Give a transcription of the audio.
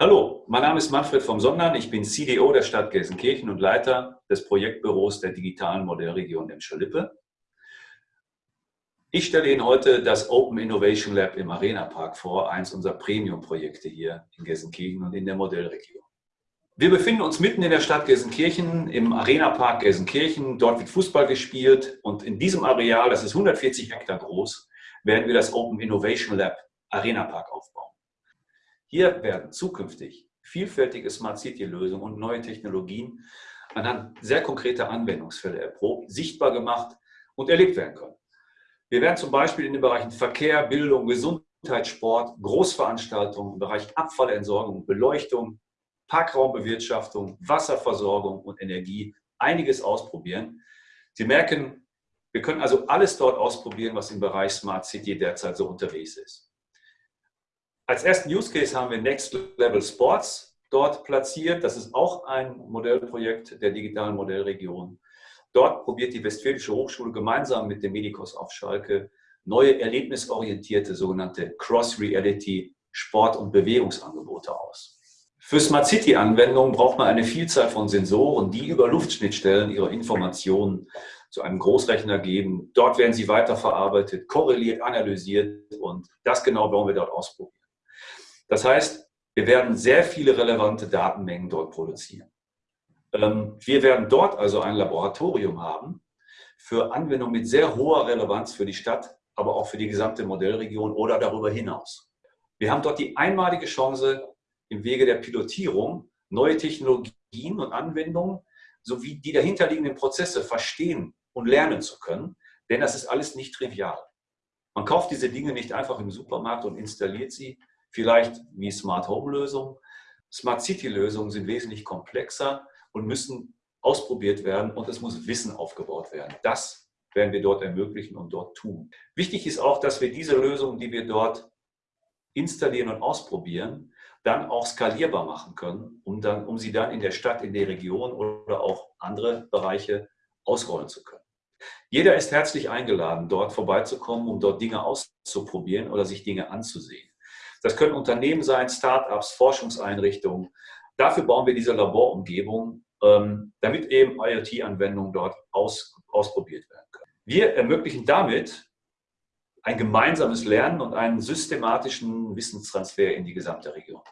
Hallo, mein Name ist Manfred vom Sondern. Ich bin CDO der Stadt Gelsenkirchen und Leiter des Projektbüros der digitalen Modellregion Emscher-Lippe. Ich stelle Ihnen heute das Open Innovation Lab im Arena Park vor, eins unserer Premium-Projekte hier in Gelsenkirchen und in der Modellregion. Wir befinden uns mitten in der Stadt Gelsenkirchen, im Arena Park Gelsenkirchen. Dort wird Fußball gespielt und in diesem Areal, das ist 140 Hektar groß, werden wir das Open Innovation Lab Arena Park aufbauen. Hier werden zukünftig vielfältige Smart City-Lösungen und neue Technologien anhand sehr konkreter Anwendungsfälle erprobt, sichtbar gemacht und erlebt werden können. Wir werden zum Beispiel in den Bereichen Verkehr, Bildung, Gesundheit, Sport, Großveranstaltungen im Bereich Abfallentsorgung, Beleuchtung, Parkraumbewirtschaftung, Wasserversorgung und Energie einiges ausprobieren. Sie merken, wir können also alles dort ausprobieren, was im Bereich Smart City derzeit so unterwegs ist. Als ersten Use Case haben wir Next Level Sports dort platziert. Das ist auch ein Modellprojekt der digitalen Modellregion. Dort probiert die Westfälische Hochschule gemeinsam mit dem Medikos auf Schalke neue erlebnisorientierte sogenannte Cross-Reality Sport- und Bewegungsangebote aus. Für Smart City-Anwendungen braucht man eine Vielzahl von Sensoren, die über Luftschnittstellen ihre Informationen zu einem Großrechner geben. Dort werden sie weiterverarbeitet, korreliert, analysiert und das genau wollen wir dort ausprobieren. Das heißt, wir werden sehr viele relevante Datenmengen dort produzieren. Ähm, wir werden dort also ein Laboratorium haben für Anwendungen mit sehr hoher Relevanz für die Stadt, aber auch für die gesamte Modellregion oder darüber hinaus. Wir haben dort die einmalige Chance, im Wege der Pilotierung neue Technologien und Anwendungen sowie die dahinterliegenden Prozesse verstehen und lernen zu können, denn das ist alles nicht trivial. Man kauft diese Dinge nicht einfach im Supermarkt und installiert sie, vielleicht wie Smart Home Lösungen. Smart City Lösungen sind wesentlich komplexer und müssen ausprobiert werden und es muss Wissen aufgebaut werden. Das werden wir dort ermöglichen und dort tun. Wichtig ist auch, dass wir diese Lösungen, die wir dort installieren und ausprobieren, dann auch skalierbar machen können, um, dann, um sie dann in der Stadt, in der Region oder auch andere Bereiche ausrollen zu können. Jeder ist herzlich eingeladen, dort vorbeizukommen, um dort Dinge auszuprobieren oder sich Dinge anzusehen. Das können Unternehmen sein, Start-ups, Forschungseinrichtungen. Dafür bauen wir diese Laborumgebung, ähm, damit eben IoT-Anwendungen dort aus, ausprobiert werden können. Wir ermöglichen damit ein gemeinsames Lernen und einen systematischen Wissenstransfer in die gesamte Region.